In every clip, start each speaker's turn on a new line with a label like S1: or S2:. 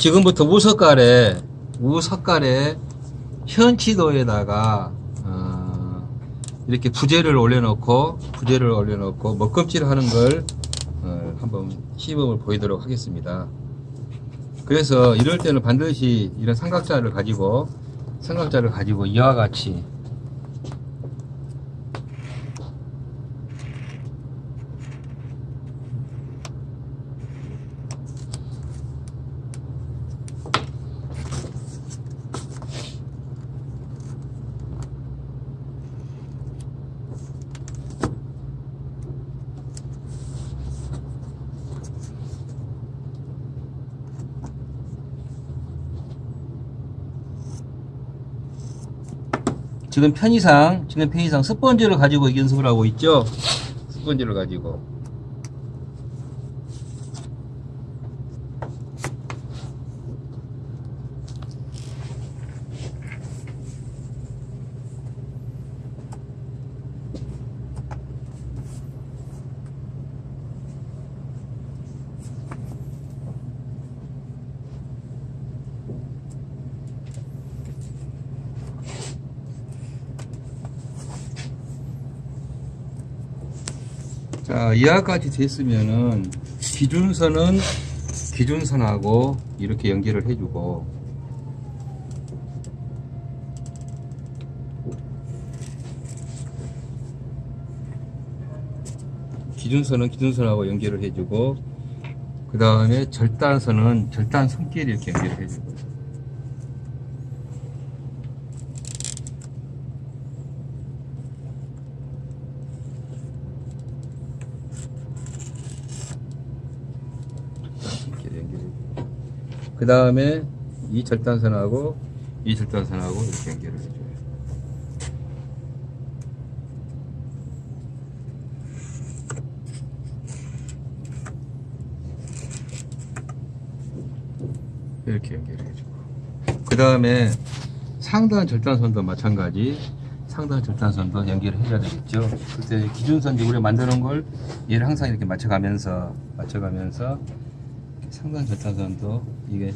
S1: 지금부터 우석갈에 우석갈에 현치도에다가 어, 이렇게 부재를 올려놓고 부재를 올려놓고 먹금질 하는 걸 어, 한번 시범을 보이도록 하겠습니다. 그래서 이럴 때는 반드시 이런 삼각자를 가지고 삼각자를 가지고 이와 같이 지금 편의상 지금 편의상 스펀지를 가지고 연습을 하고 있죠? 스펀지를 가지고 자 이하까지 됐으면은 기준선은 기준선하고 이렇게 연결을 해주고. 기준선은 기준선하고 연결을 해주고 그 다음에 절단선은 절단 손끼리 이렇게 연결을 해주고 이렇게 연결해 그 다음에 이 절단선하고 이 절단선하고 이렇게 연결을 해줘요. 이렇게 연결해주고. 그 다음에 상단 절단선도 마찬가지. 상단 절단선도 연결을 해줘야 되겠죠. 그때 기준선 우리가 만드는 걸 얘를 항상 이렇게 맞춰가면서 맞춰가면서 상단 절단선도 이게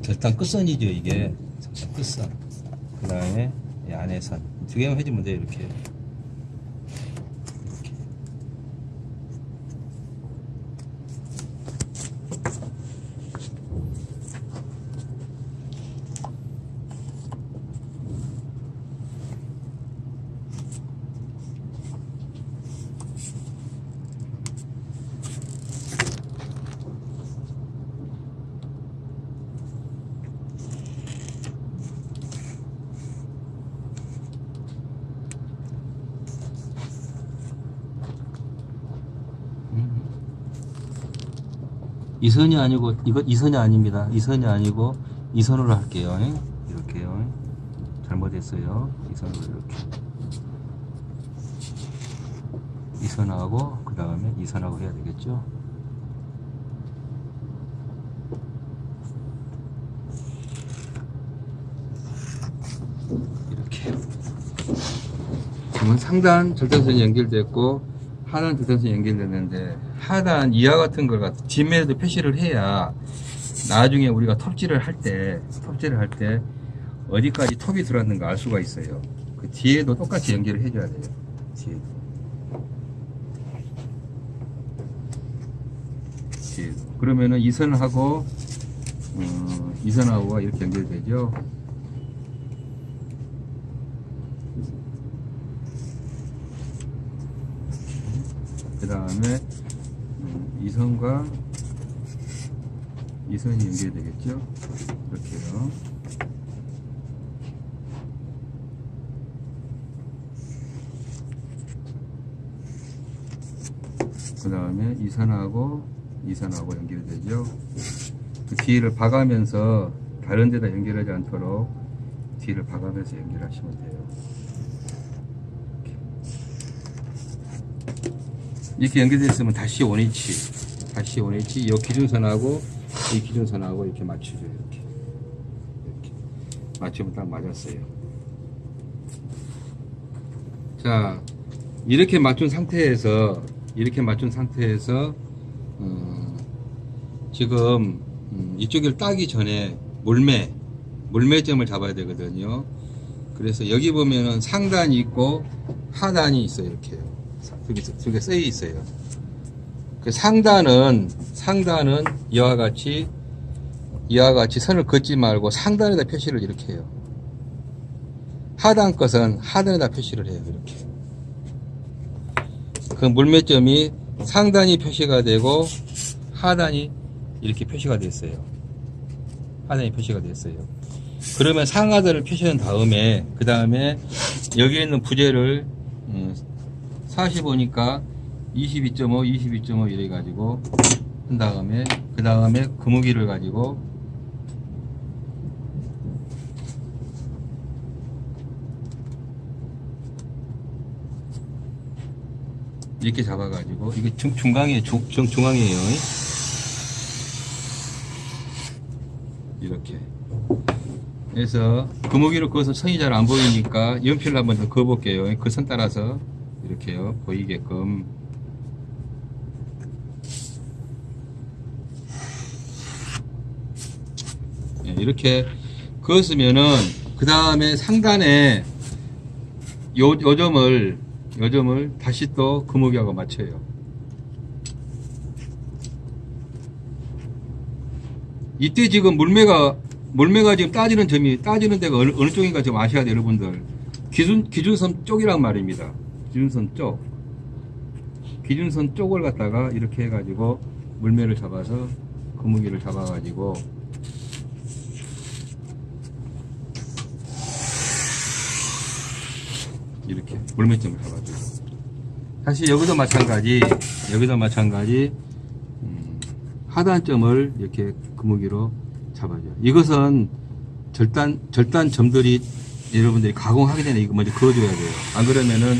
S1: 절단 끝선이죠 이게. 절단 끝선. 그 다음에 이 안에선 두 개만 해주면 돼요 이렇게 이선이 아니고 이거 이선이 아닙니다. 이선이 아니고 이선으로 할게요. 이렇게요. 잘못했어요. 이선으로 이렇게 이선하고 그 다음에 이선하고 해야 되겠죠. 이렇게 지금 상단 절단선이 연결됐고 하단 절단선이 연결됐는데 하단 이하 같은 걸 뒷면에도 표시를 해야 나중에 우리가 톱질을 할 때 톱질을 할 때 어디까지 톱이 들어왔는가 알 수가 있어요. 그 뒤에도 똑같이 연결을 해줘야 돼요. 뒤에도. 뒤에도. 그러면은 이 선하고 어, 이 선하고가 이렇게 연결되죠? 그 다음에 이 선과 이 선이 연결되겠죠? 이렇게요. 그 다음에 이 선하고 이 선하고 연결되죠? 그 뒤를 봐가면서 다른 데다 연결하지 않도록 뒤를 봐가면서 연결하시면 돼요. 이렇게 연결되어 면 다시 원위치 다시 원위치 이 기준선하고 이 기준선하고 이렇게 맞추죠 이렇게 이렇게 맞추면 딱 맞았어요 자 이렇게 맞춘 상태에서 이렇게 맞춘 상태에서 어, 지금 음, 이쪽을 따기 전에 몰매, 몰매점을 잡아야 되거든요. 그래서 여기 보면은 상단이 있고 하단이 있어요. 이렇게요. 두개 두개 쓰여 있어요. 그 상단은 상단은 이와 같이 이와 같이 선을 긋지 말고 상단에다 표시를 이렇게 해요. 하단 것은 하단에다 표시를 해요. 이렇게. 그 물매점이 상단이 표시가 되고 하단이 이렇게 표시가 됐어요. 하단이 표시가 됐어요. 그러면 상하단을 표시한 다음에 그 다음에 여기 있는 부재를 45니까 22.5, 22.5 이래 가지고 한 다음에 그 다음에 금우기를 가지고 이렇게 잡아가지고 이게 중, 중앙이에요 중, 중, 중앙이에요. 이렇게. 그래서 금오기를 그어서 선이 잘 안 보이니까 연필을 한번 더 그어볼게요. 그 선 따라서 이렇게요. 보이게끔 이렇게 그었으면은 그 다음에 상단에 요, 요 점을 요 점을 다시 또 금오기하고 맞춰요. 이때 지금 물매가 물매가 지금 따지는 점이 따지는 데가 어느, 어느 쪽인가 좀 아셔야 돼요 여러분들. 기준 기준선 쪽이란 말입니다. 기준선 쪽. 기준선 쪽을 갖다가 이렇게 해가지고 물매를 잡아서 거무기를 잡아가지고 이렇게 물매점을 잡아주고 사실 여기도 마찬가지 여기도 마찬가지 음, 하단점을 이렇게 금무기로 잡아줘요. 이것은 절단 절단 점들이 여러분들이 가공하기 전에 이거 먼저 그어줘야 돼요. 안 그러면은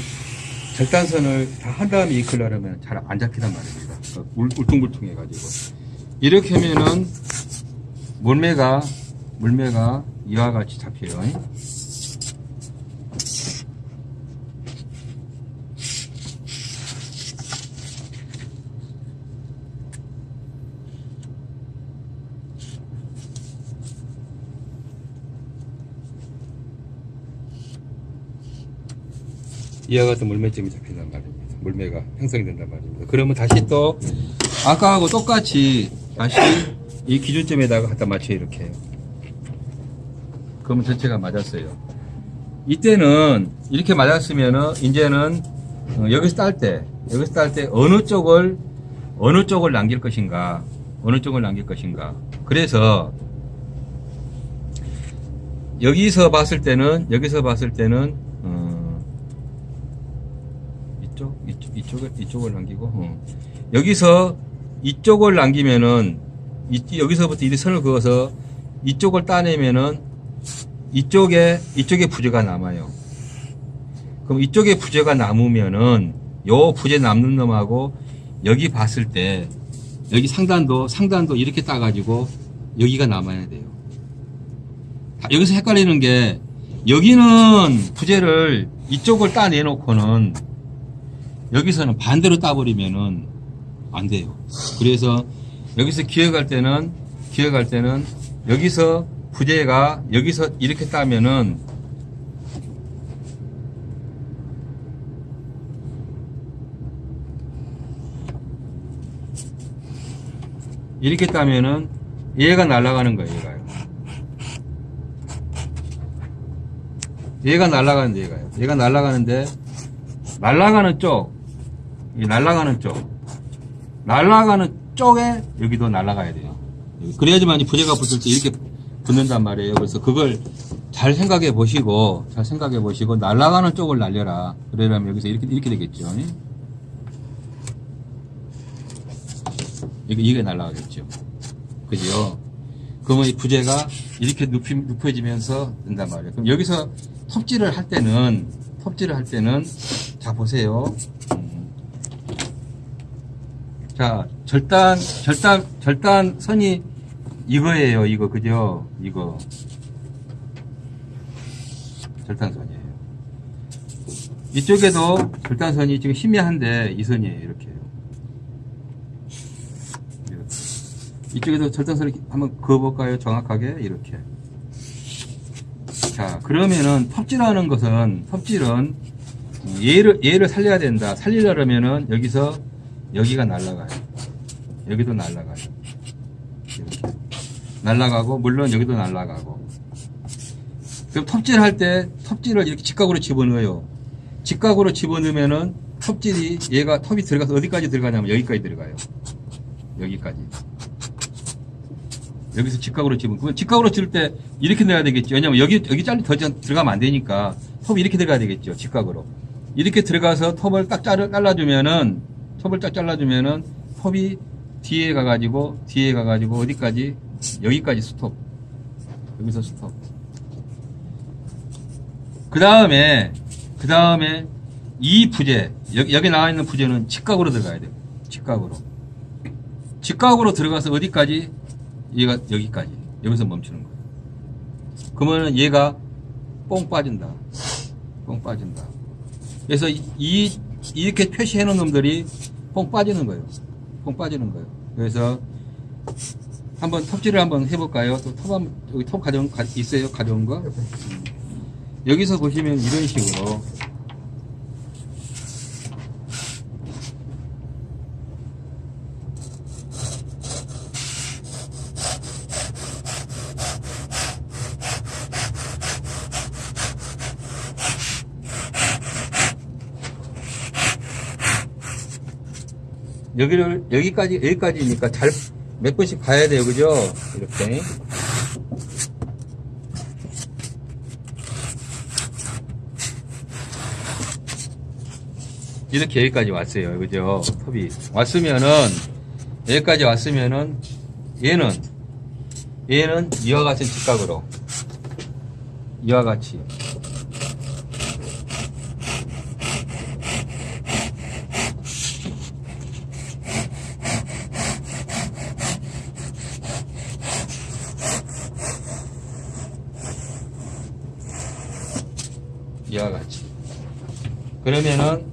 S1: 절단선을 다 한 다음에 이클 하려면 잘 안 잡히단 말입니다. 그러니까 울, 울퉁불퉁해 가지고 이렇게 하면은 물매가 물매가 이와 같이 잡혀요. 이와 같은 물매점이 잡힌단 말입니다. 물매가 형성이 된단 말입니다. 그러면 다시 또 아까하고 똑같이 다시 이 기준점에다가 갖다 맞춰 이렇게. 그러면 전체가 맞았어요. 이때는 이렇게 맞았으면은 이제는 어, 여기서 딸 때, 여기서 딸 때 어느 쪽을 어느 쪽을 남길 것인가, 어느 쪽을 남길 것인가. 그래서 여기서 봤을 때는 여기서 봤을 때는 어, 이쪽, 이쪽 이쪽을 이쪽을 남기고 어. 여기서 이쪽을 남기면은 이, 여기서부터 이 선을 그어서 이쪽을 따내면은 이쪽에 이쪽에 부재가 남아요. 그럼 이쪽에 부재가 남으면은 요 부재 남는 놈하고 여기 봤을 때 여기 상단도 상단도 이렇게 따가지고 여기가 남아야 돼요. 다- 여기서 헷갈리는 게 여기는 부재를 이쪽을 따내놓고는 여기서는 반대로 따버리면은 안 돼요. 그래서 여기서 기억할 때는 기억할 때는 여기서 부재가 여기서 이렇게 따면은 이렇게 따면은 얘가 날아가는 거예요, 얘가요. 얘가 날아가는데 얘가요. 얘가 날아가는데 날아가는 쪽, 이 날아가는 쪽, 날아가는 쪽에 여기도 날아가야 돼요. 그래야지만 이 부재가 붙을 때 이렇게 붙는단 말이에요. 그래서 그걸 잘 생각해 보시고, 잘 생각해 보시고, 날아가는 쪽을 날려라. 그러려면 여기서 이렇게, 이렇게 되겠죠. 이게, 이게 날아가겠죠. 그죠? 그러면 이 부재가 이렇게 눕히, 눕혀지면서 된단 말이에요. 그럼 여기서 톱질을 할 때는, 톱질을 할 때는, 자, 보세요. 음. 자, 절단, 절단, 절단 선이 이거예요, 이거, 그죠? 이거. 절단선이에요. 이쪽에도 절단선이 지금 희미한데 이 선이에요, 이렇게. 이쪽에도 절단선을 한번 그어볼까요? 정확하게 이렇게. 자 그러면은 톱질하는 것은 톱질은 얘를 얘를 살려야 된다. 살리려면은 여기서 여기가 날라가요. 여기도 날라가요. 이렇게 날라가고 물론 여기도 날라가고. 그럼 톱질할 때 톱질을 이렇게 직각으로 집어넣어요. 직각으로 집어넣으면은 톱질이 얘가 톱이 들어가서 어디까지 들어가냐면 여기까지 들어가요. 여기까지. 여기서 직각으로 집으면 그건 직각으로 집을 때 이렇게 넣어야 되겠죠. 왜냐면 여기 여기 잘리 더 자- 들어가면 안 되니까 톱이 이렇게 들어가야 되겠죠. 직각으로. 이렇게 들어가서 톱을 딱 자르, 잘라 주면은 톱을 딱 잘라주면은 톱이 뒤에 가가지고 뒤에 가가지고 어디까지 여기까지 스톱. 여기서 스톱. 그 다음에 그 다음에 이 부재 여기, 여기 나와 있는 부재는 직각으로 들어가야 돼요. 직각으로. 직각으로 들어가서 어디까지? 얘가 여기까지. 여기서 멈추는 거예요. 그러면 얘가 뽕 빠진다. 뽕 빠진다. 그래서 이, 이- 이렇게 표시해 놓은 놈들이 뽕 빠지는 거예요. 뽕 빠지는 거예요. 그래서 한번 톱질을 한번 해볼까요? 또 톱, 한, 여기 톱 가져온, 가- 있어요? 가져온 거? 음. 여기서 보시면 이런 식으로 여기를 여기까지 여기까지니까 잘 몇 번씩 봐야 돼요. 그죠? 이렇게. 이렇게 여기까지 왔어요. 그죠? 톱이. 왔으면은 여기까지 왔으면은 얘는 얘는 이와 같은 직각으로. 이와 같이 이와 같이. 그러면은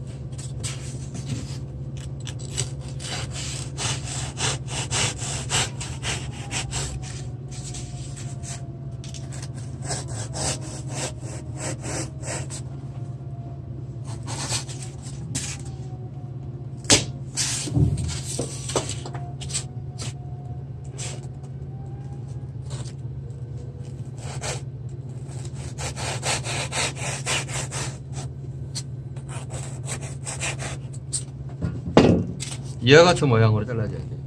S1: 이와 같은 모양으로 잘라줘야 돼요.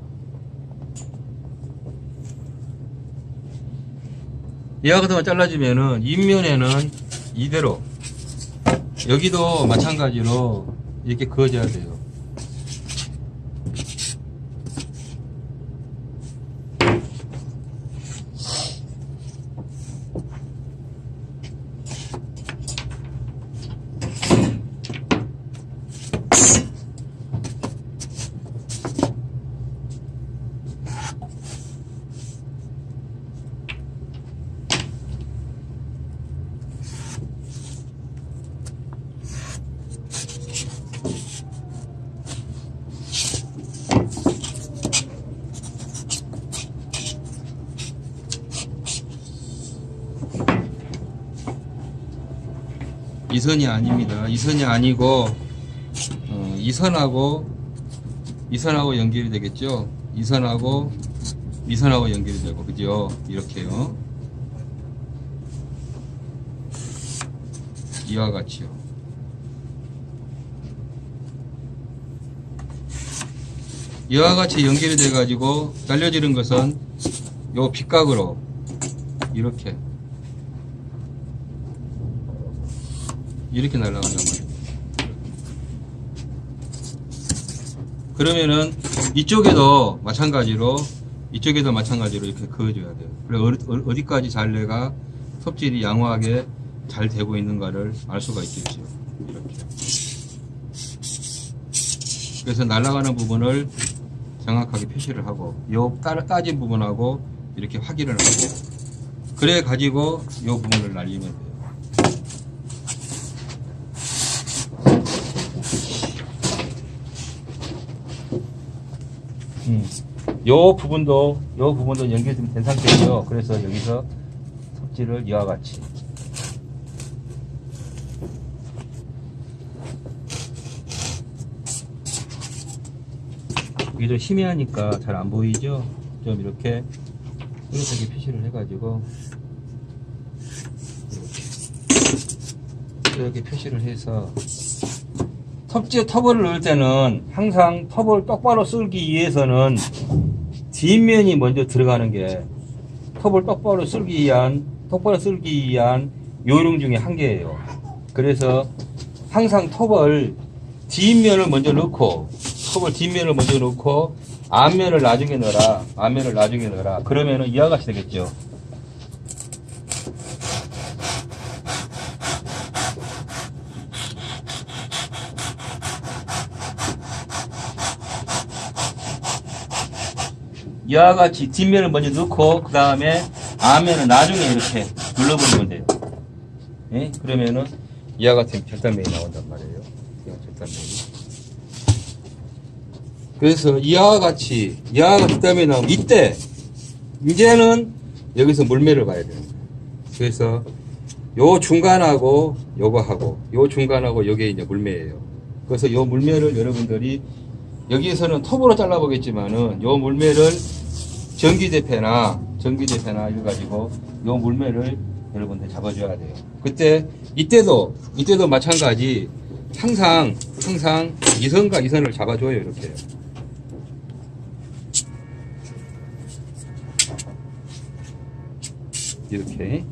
S1: 이와 같은 거 잘라주면은 윗면에는 이대로 여기도 마찬가지로 이렇게 그어줘야 돼요. 이 선이 아닙니다. 이 선이 아니고 어, 이 선하고 이 선하고 연결이 되겠죠. 이 선하고 이 선하고 연결이 되고 그죠? 이렇게요. 이와 같이요. 이와 같이 연결이 돼 가지고 날려지는 것은 요 빗각으로 이렇게 이렇게 날아간단 말이에요. 그러면은 이쪽에도 마찬가지로 이쪽에도 마찬가지로 이렇게 그어줘야 돼요. 그래 어디- 어디까지 잘내가 섭질이 양호하게 잘 되고 있는가를 알 수가 있겠죠. 이렇게. 그래서 날아가는 부분을 정확하게 표시를 하고 요 따- 따진 부분하고 이렇게 확인을 하고 그래 가지고 요 부분을 날리면 돼요. 음. 요 부분도 요 부분도 연결이 된 상태고요. 그래서 여기서 섭지를 이와 같이 이게 좀 희미하니까 잘 안 보이죠? 좀 이렇게 뚜렷하게 표시를 해가지고 이렇게 이렇게 표시를 해서 텁지 터블을 넣을 때는 항상 터블 똑바로 쓸기 위해서는 뒷면이 먼저 들어가는 게 톱을 똑바로 쓸기 위한 똑바로 쓸기 위한 요령 중에 한 개예요. 그래서 항상 톱을 뒷면을 먼저 넣고 톱을 뒷면을 먼저 넣고 앞면을 나중에 넣어라. 앞면을 나중에 넣어라. 그러면은 이와 같이 되겠죠. 이와 같이 뒷면을 먼저 넣고 그 다음에 앞면은 나중에 이렇게 눌러버리면 돼요. 예? 그러면은 이와 같은 절단면이 나온단 말이에요. 절단면이. 그래서 이와 같이 이와 절단면이 나오면 이때 이제는 여기서 물매를 봐야 거예요. 그래서 요 중간하고 요거 하고 요 중간하고 요게 이제 물매예요. 그래서 요 물매를 여러분들이 여기에서는 톱으로 잘라보겠지만은 요 물매를 전기대패나 전기대패나 이거 가지고 요 물매를 여러분들 잡아줘야 돼요. 그때 이때도 이때도 마찬가지 항상 항상 이선과 이선을 잡아줘요 이렇게. 이렇게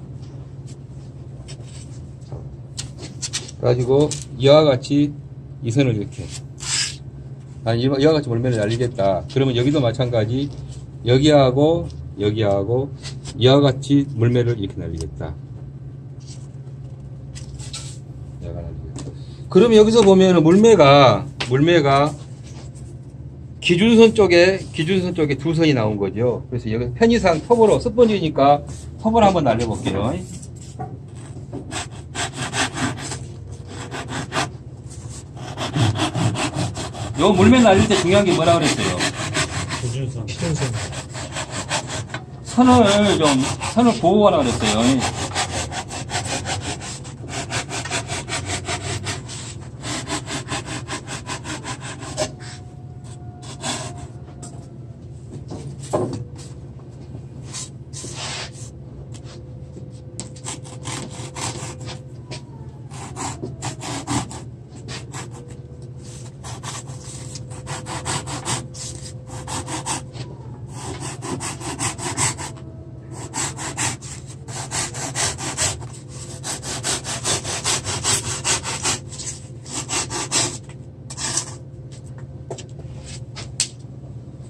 S1: 가지고 이와 같이 이 선을 이렇게 아니 이와 이와 같이 물면을 날리겠다. 그러면 여기도 마찬가지. 여기하고 여기하고 이와 같이 물매를 이렇게 날리겠다. 그러면 여기서 보면 물매가 물매가 기준선 쪽에 기준선 쪽에 두 선이 나온 거죠. 그래서 여기 편의상 톱으로 스펀지니까 톱을 한번 날려볼게요 요 물매 날릴 때 중요한 게 뭐라 그랬어요?
S2: 기준선. 기준선.
S1: 선을 좀 선을 보호하라 그랬어요.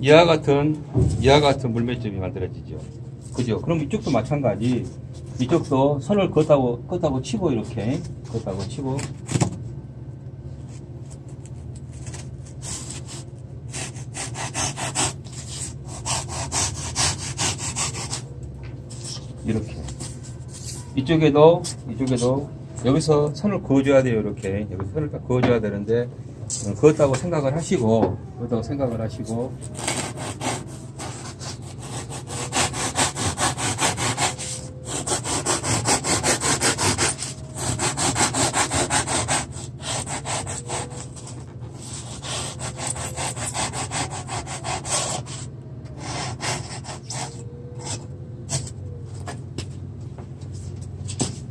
S1: 이와 같은 이와 같은 물매점이 만들어지죠. 그죠? 그럼 이쪽도 마찬가지. 이쪽도 선을 긋하고 긋하고 치고 이렇게 긋하고 치고 이렇게 이쪽에도 이쪽에도 여기서 선을 그어줘야 돼요 이렇게 여기 선을 딱 그어줘야 되는데 어, 그렇다고 생각을 하시고 그렇다고 생각을 하시고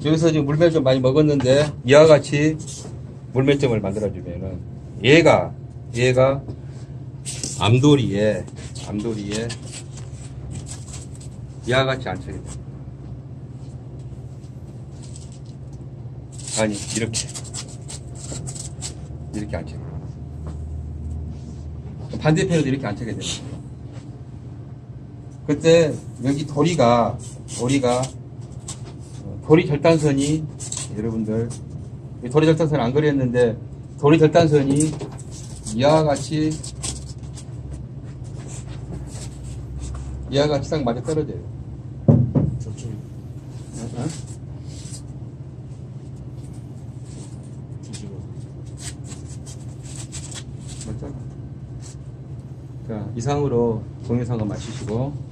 S1: 여기서 지금 물매 좀 많이 먹었는데 이와 같이 물매점을 만들어주면은 얘가 얘가 암돌이에 암돌이에 이와 같이 안 차게 돼. 아니 이렇게 이렇게 안 차게 돼. 반대편에도 이렇게 안 차게 되는 거예요. 그때 여기 도리가 도리가 어, 도리 절단선이 여러분들 이 도리 절단선 안 그렸는데 도리 절단선이 이와 같이 이와 같이 딱 맞아 떨어져요.
S2: 저쪽
S1: 어?
S2: 뒤집어.
S1: 맞죠? 자, 이상으로 동영상을 마치시고